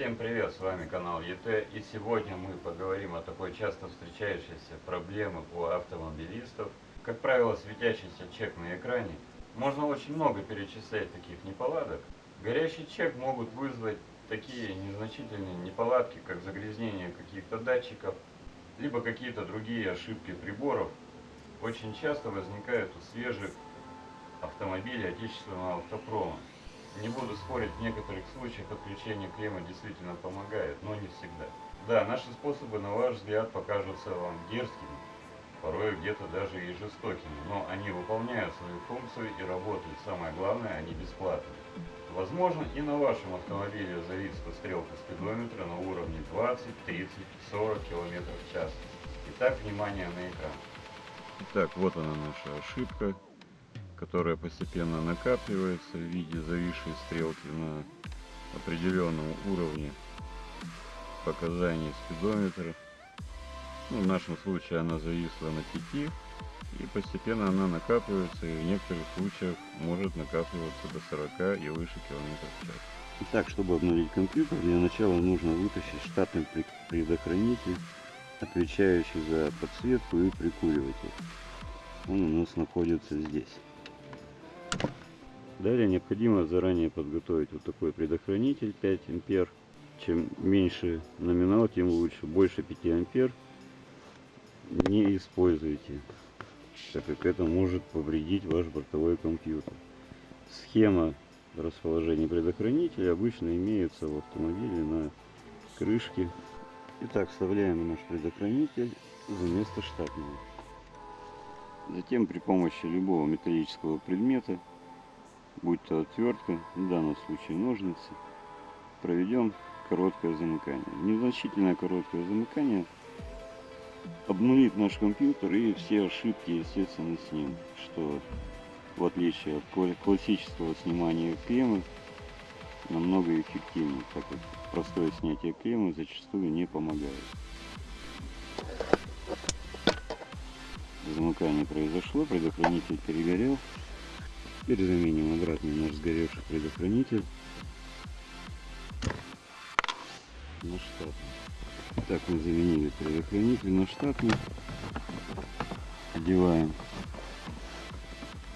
Всем привет, с вами канал ЕТ и сегодня мы поговорим о такой часто встречающейся проблеме у автомобилистов. Как правило, светящийся чек на экране. Можно очень много перечислять таких неполадок. Горящий чек могут вызвать такие незначительные неполадки, как загрязнение каких-то датчиков, либо какие-то другие ошибки приборов. Очень часто возникают у свежих автомобилей отечественного автопрома. Не буду спорить, в некоторых случаях отключение клеммы действительно помогает, но не всегда. Да, наши способы, на ваш взгляд, покажутся вам дерзкими, порой где-то даже и жестокими, но они выполняют свою функцию и работают. Самое главное, они бесплатны. Возможно, и на вашем автомобиле зависла стрелка спидометра на уровне 20, 30, 40 км в час. Итак, внимание на экран. Итак, вот она наша ошибка которая постепенно накапливается в виде зависшей стрелки на определенном уровне показаний спидометра. Ну, в нашем случае она зависла на 5 и постепенно она накапливается и в некоторых случаях может накапливаться до 40 и выше километров в час. Итак, чтобы обновить компьютер, для начала нужно вытащить штатный предохранитель, отвечающий за подсветку и прикуриватель. Он у нас находится здесь. Далее необходимо заранее подготовить вот такой предохранитель 5 ампер. Чем меньше номинал, тем лучше. Больше 5 ампер не используйте, так как это может повредить ваш бортовой компьютер. Схема расположения предохранителя обычно имеется в автомобиле на крышке. Итак, вставляем наш предохранитель за место штатного. Затем при помощи любого металлического предмета будь то отвертка, в данном случае ножницы, проведем короткое замыкание. Незначительное короткое замыкание обнулит наш компьютер и все ошибки, естественно, снимет, что в отличие от классического снимания клеммы намного эффективнее, так как простое снятие клеммы зачастую не помогает. Замыкание произошло, предохранитель перегорел. Теперь заменим обратно наш сгоревший предохранитель на штатный. Так мы заменили предохранитель на штатный. Одеваем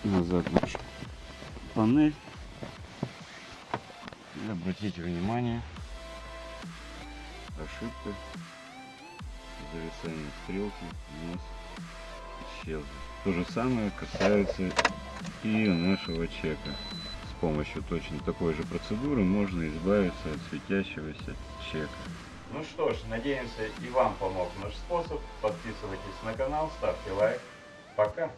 назад нашу панель. И обратите внимание, ошибка зависания стрелки у нас исчезла. То же самое касается и нашего чека. С помощью точно такой же процедуры можно избавиться от светящегося чека. Ну что ж, надеемся и вам помог наш способ. Подписывайтесь на канал, ставьте лайк. Пока!